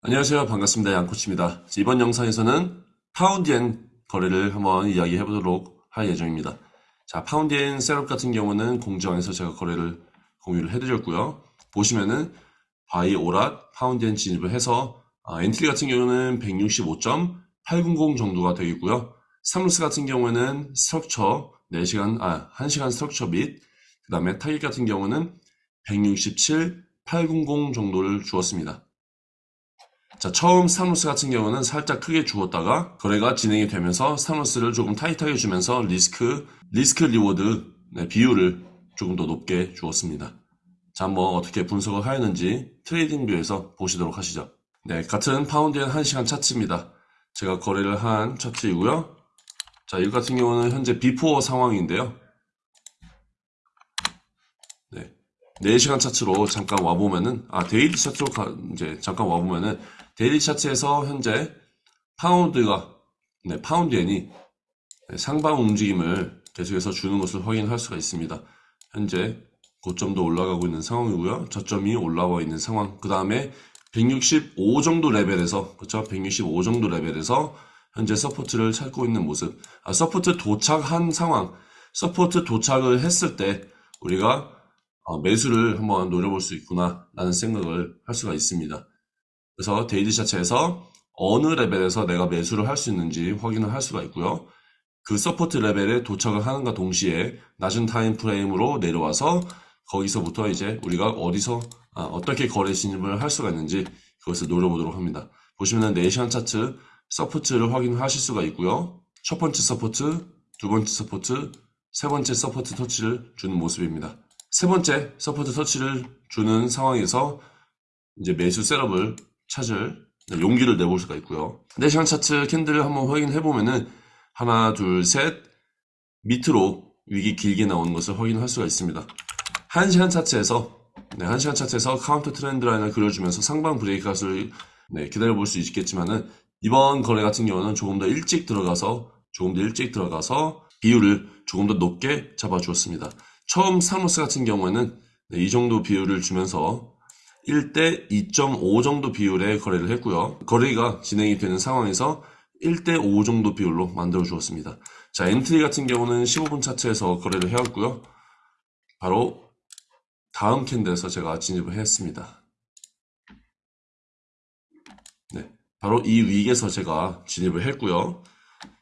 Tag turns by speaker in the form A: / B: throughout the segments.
A: 안녕하세요. 반갑습니다. 양코치입니다. 이번 영상에서는 파운드엔 거래를 한번 이야기해 보도록 할 예정입니다. 자, 파운드엔 setup 같은 경우는 공지방에서 제가 거래를 공유를 해드렸고요. 보시면은 buy order 파운드엔 진입을 해서 아, entry 같은 경우는 165.800 정도가 되겠고요. stop loss 같은 경우에는 structure 4시간, 아, 1시간 structure 및 그 다음에 타깃 같은 경우는 167.800 정도를 주었습니다. 자, 처음 stop loss 같은 경우는 살짝 크게 주었다가 거래가 진행이 되면서 stop loss를 조금 타이트하게 주면서 리스크, 리스크 reward 네, 비율을 조금 더 높게 주었습니다. 자, 한번 어떻게 분석을 하였는지 TradingView에서 보시도록 하시죠. 네, 같은 파운드엔 1시간 차트입니다. 제가 거래를 한 차트이고요. 자, 이거 같은 경우는 현재 before 상황인데요. 네. 4시간 차트로 잠깐 와보면은, 아, daily 차트로 가, 이제 잠깐 와보면은, daily 차트에서 현재 파운드가 네, 파운드엔이 상방 움직임을 계속해서 주는 것을 확인할 수가 있습니다. 현재 고점도 올라가고 있는 상황이고요. 저점이 올라와 있는 상황. 그 다음에 165 정도 레벨에서 그렇죠? 165 정도 레벨에서 현재 support를 찾고 있는 모습. 아, support 도착한 상황. support 도착을 했을 때 우리가 어, 매수를 한번 노려볼 수 있구나 라는 생각을 할 수가 있습니다. 그래서 daily 차트에서 어느 레벨에서 내가 매수를 할 수 있는지 확인을 할 수가 있고요. 그 support 레벨에 도착을 하는가 동시에 낮은 time frame으로 내려와서 거기서부터 이제 우리가 어디서 아, 어떻게 거래 진입을 할 수가 있는지 그것을 노려보도록 합니다. 보시면은 4시간 차트 support를 확인하실 수가 있고요. 첫 번째 support, 두 번째 support, 세 번째 support 터치를 주는 모습입니다. 세 번째 support 터치를 주는 상황에서 이제 매수 setup을 찾을 용기를 내볼 수가 있고요. 4시간 차트 candle을 한번 확인해 보면은 하나, 둘, 셋 밑으로 wick이 길게 나오는 것을 확인할 수가 있습니다. 1시간 차트에서 네, 1시간 차트에서 counter trend line을 그려주면서 상방 breakout을 네, 기다려 볼 수 있겠지만은 이번 거래 같은 경우는 조금 더 일찍 들어가서 조금 더 일찍 들어가서 비율을 조금 더 높게 잡아주었습니다. 처음 stop loss 같은 경우에는 네, 이 정도 비율을 주면서 1대 2.5 정도 비율의 거래를 했고요. 거래가 진행이 되는 상황에서 1대 5 정도 비율로 만들어 주었습니다. 자, entry 같은 경우는 15분 차트에서 거래를 해왔고요. 바로 다음 candle에서 제가 진입을 했습니다. 네, 바로 이 위에서 제가 진입을 했고요.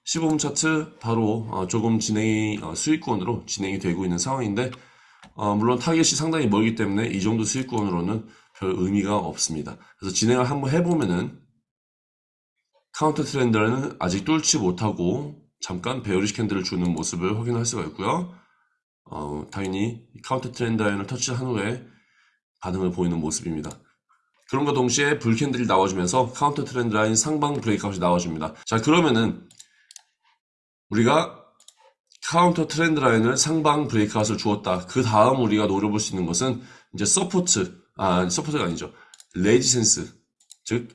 A: 15분 차트 바로 어, 조금 진행이 어, 수익권으로 진행이 되고 있는 상황인데 어, 물론 타겟이 상당히 멀기 때문에 이 정도 수익권으로는 별 의미가 없습니다. 그래서 진행을 한번 해보면은 counter trend는 아직 뚫지 못하고 잠깐 bearish candle을 주는 모습을 확인할 수가 있고요. 어, 당연히 counter trend line을 터치한 후에 반응을 보이는 모습입니다. 그럼과 동시에 bull candle이 나와주면서 counter trend line 상방 breakout이 나와줍니다. 자 그러면은 우리가 counter trend line을 상방 breakout을 주었다. 그 다음 우리가 노려볼 수 있는 것은 이제 support 아, support가 아니죠. resistance. 즉,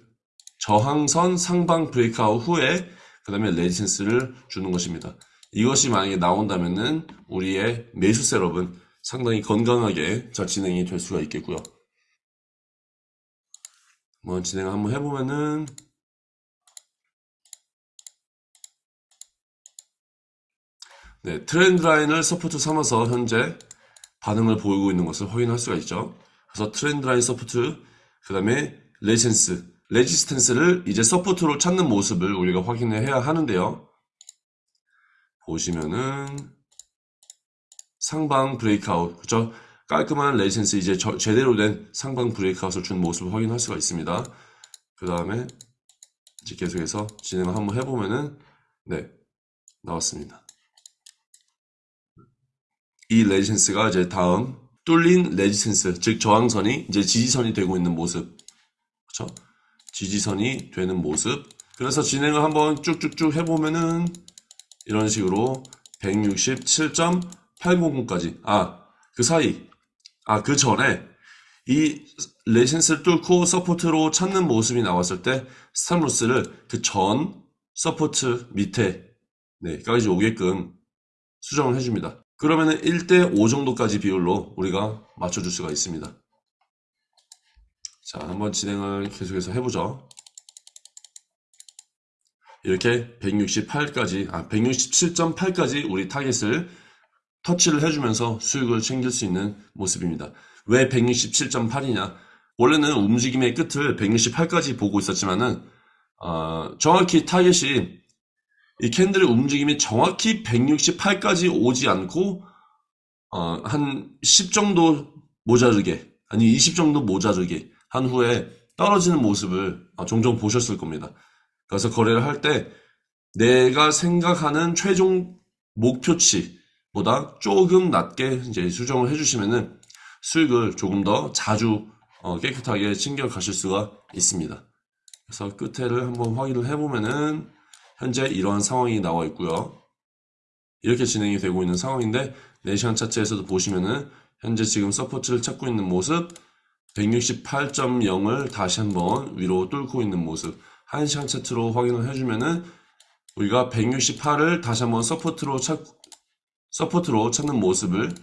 A: 저항선 상방 breakout 후에 그 다음에 resistance를 주는 것입니다. 이것이 만약에 나온다면은 우리의 매수 setup은 상당히 건강하게 잘 진행이 될 수가 있겠고요. 한번 진행을 한번 해보면은 네, trend line을 support 삼아서 현재 반응을 보이고 있는 것을 확인할 수가 있죠. 그래서 trend line support, 그 다음에 resistance, resistance를 이제 support로 찾는 모습을 우리가 확인해야 하는데요. 보시면은 상방 breakout, 그죠? 깔끔한 resistance 이제 저, 제대로 된 상방 breakout을 준 모습을 확인할 수가 있습니다. 그 다음에 이제 계속해서 진행을 한번 해보면은 네 나왔습니다. 이 resistance가 이제 다음 뚫린 resistance, 즉 저항선이 이제 지지선이 되고 있는 모습. 그렇죠? 지지선이 되는 모습. 그래서 진행을 한번 쭉쭉쭉 해보면은 이런 식으로 167.800까지. 아, 그 사이. 아, 그 전에 이 resistance를 뚫고 support로 찾는 모습이 나왔을 때 stop loss를 그 전 support 밑에 네, 까지 오게끔 수정을 해줍니다. 그러면은 1대 5 정도까지 비율로 우리가 맞춰줄 수가 있습니다. 자, 한번 진행을 계속해서 해보죠. 이렇게 168까지, 아, 167.8까지 우리 타겟을 터치를 해주면서 수익을 챙길 수 있는 모습입니다. 왜 167.8이냐? 원래는 움직임의 끝을 168까지 보고 있었지만은, 어, 정확히 타겟이 이 candle의 움직임이 정확히 168까지 오지 않고, 어, 한 10 정도 모자르게, 아니 20 정도 모자르게 한 후에 떨어지는 모습을 어, 종종 보셨을 겁니다. 그래서 거래를 할 때 내가 생각하는 최종 목표치보다 조금 낮게 이제 수정을 해주시면은 수익을 조금 더 자주 어, 깨끗하게 챙겨 가실 수가 있습니다. 그래서 끝에를 한번 확인을 해보면은 현재 이러한 상황이 나와 있고요. 이렇게 진행이 되고 있는 상황인데 4시간 차트에서도 보시면은 현재 지금 support를 찾고 있는 모습 168.0을 다시 한번 위로 뚫고 있는 모습 1시간 차트로 확인을 해주면은 우리가 168을 다시 한번 support로 찾 support로 찾는 모습을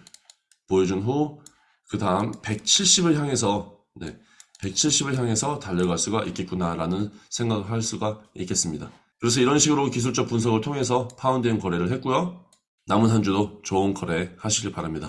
A: 보여준 후 그 다음 170을 향해서 네, 170을 향해서 달려갈 수가 있겠구나라는 생각을 할 수가 있겠습니다. 그래서 이런 식으로 기술적 분석을 통해서 파운드엔 거래를 했고요. 남은 한 주도 좋은 거래 하시길 바랍니다.